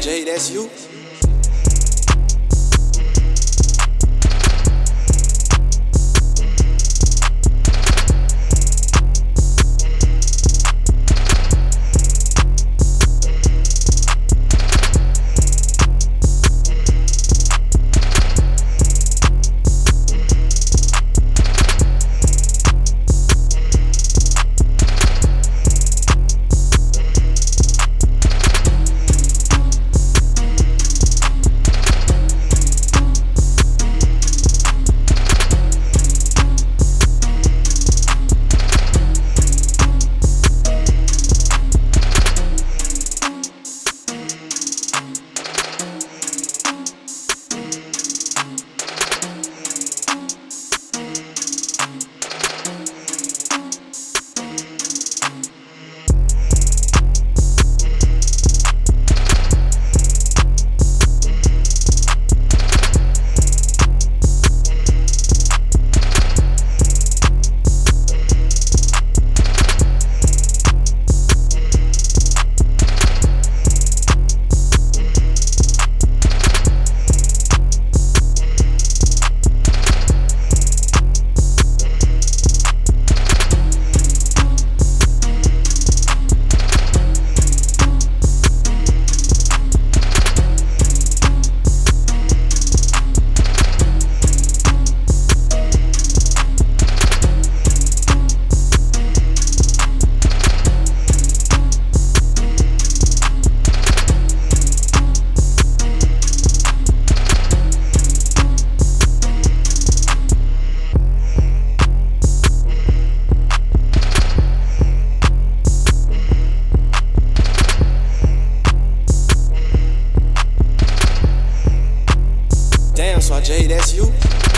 Jay, that's you? Jay, that's you.